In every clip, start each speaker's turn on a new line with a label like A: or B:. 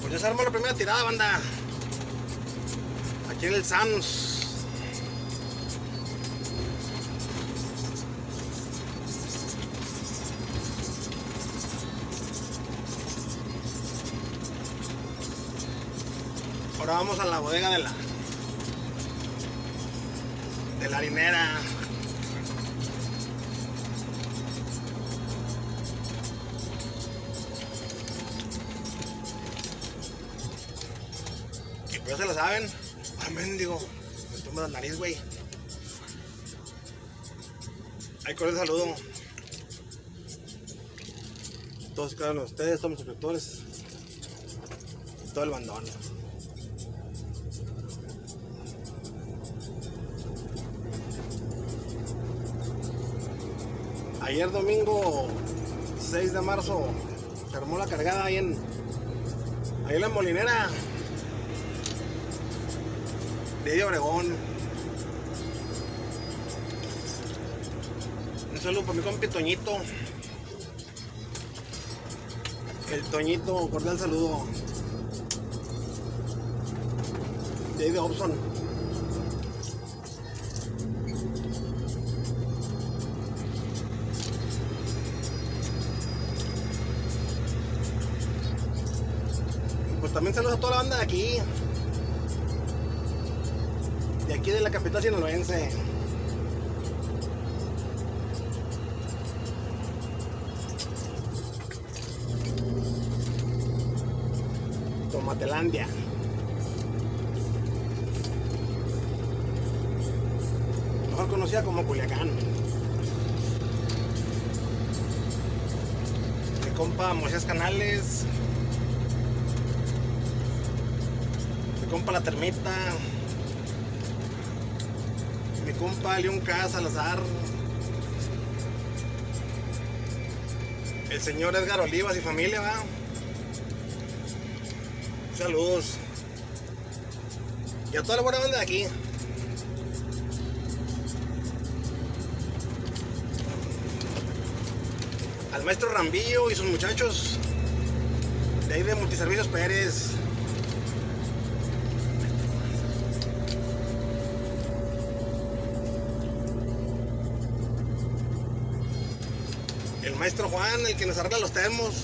A: Pues ya se armó la primera tirada, banda. Aquí en el Sans. Ahora vamos a la bodega de la de la harinera. Y pues se lo saben. Ah, mendigo. Me toma la nariz, güey. Ahí con el saludo. Todos de ustedes, todos mis suscriptores. Todo el bandón. Ayer domingo 6 de marzo se armó la cargada ahí en ahí en la molinera de Obregón. Un saludo para mi compi Toñito. El Toñito, cordial saludo. De Hobson. Pues también saludos a toda la banda de aquí. Aquí de la capital sinaloense. Tomatelandia. Mejor conocida como Culiacán. Mi compa Moisés Canales. Mi compa La Termita. Compa León K. Salazar. El señor Edgar Olivas y familia, va. Saludos. Y a toda la buena banda de aquí. Al maestro Rambillo y sus muchachos. De ahí de Multiservicios Pérez. El maestro Juan, el que nos arregla los termos.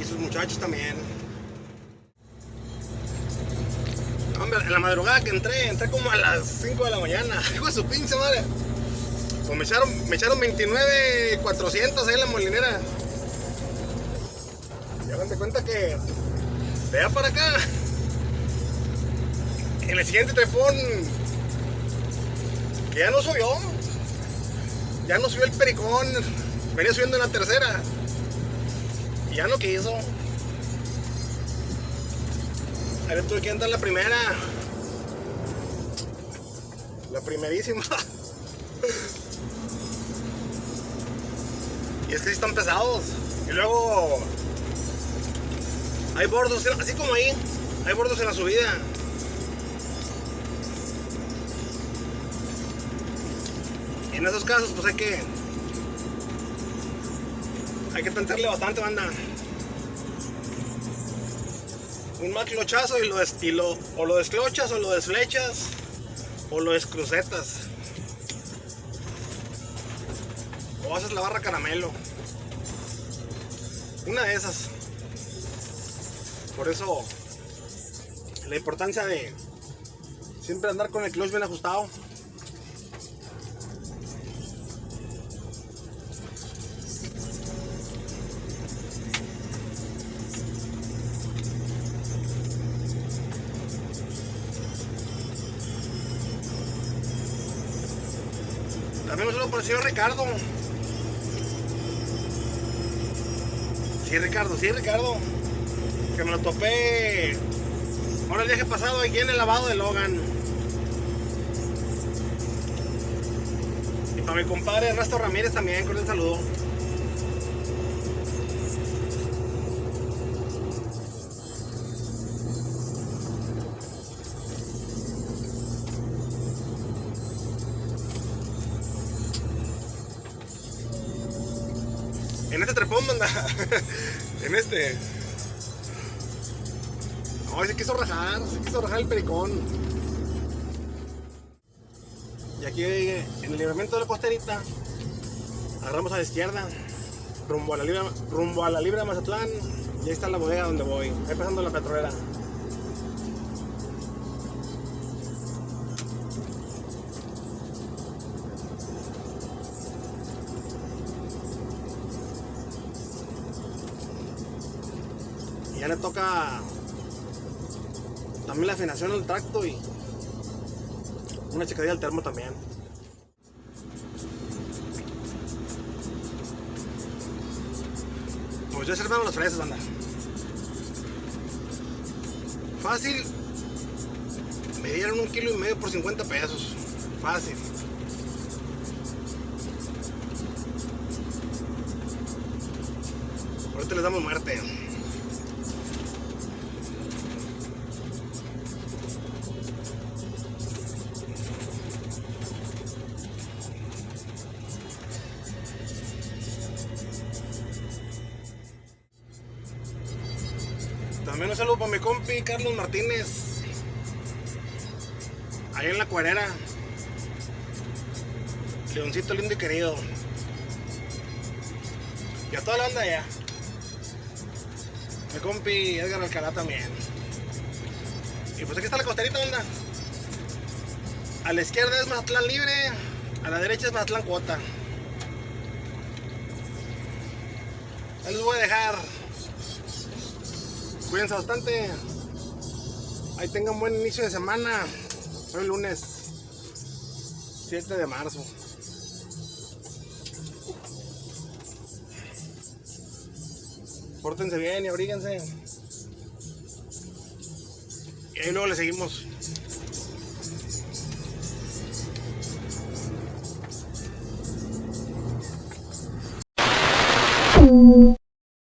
A: Y sus muchachos también. Hombre, en la madrugada que entré, entré como a las 5 de la mañana. Hijo de su pinche madre. Pues me echaron, me echaron 29, 400 ahí en la molinera. Y hagan de cuenta que de para acá, en el siguiente trepón, que ya no subió, ya no subió el pericón, venía subiendo en la tercera, y ya no quiso. Le tuve que andar la primera, la primerísima. Y es que sí están pesados. Y luego hay bordos, así como ahí, hay bordos en la subida. En esos casos pues hay que hay que tentarle bastante banda. Un mal clochazo y lo, des- y lo- o lo desclochas o lo desflechas o lo descrucetas. O haces la barra caramelo. Una de esas. Por eso la importancia de siempre andar con el clutch bien ajustado. También un saludo por el señor Ricardo. Sí, Ricardo, sí, Ricardo. Que me lo topé. Ahora el viaje pasado aquí en el lavado de Logan. Y para mi compadre Ernesto Ramírez también, con saludo. En este trepón, manda. en este. No, se quiso rajar, se quiso rajar el pericón. Y aquí en el libramiento de la costerita, agarramos a la izquierda, rumbo a la libre, rumbo a la libre de Mazatlán, y ahí está la bodega donde voy, ahí pasando la petrolera. Ya le toca también la afinación al tracto y una checadilla al termo también. Pues ya se armaron las fresas, banda. Fácil. Me dieron un kilo y medio por 50 pesos. Fácil. Ahorita les damos muerte. También un saludo para mi compi Carlos Martínez. Ahí en la cuerera. Leoncito lindo y querido. Y a toda la banda allá. Mi compi Edgar Alcalá también. Y pues aquí está la costerita, banda. A la izquierda es Mazatlán Libre. A la derecha es Mazatlán Cuota. Ahí les voy a dejar cuídense bastante. Ahí tengan buen inicio de semana. Hoy lunes 7 de marzo. Pórtense bien y abríguense. Y ahí luego le seguimos. Mm.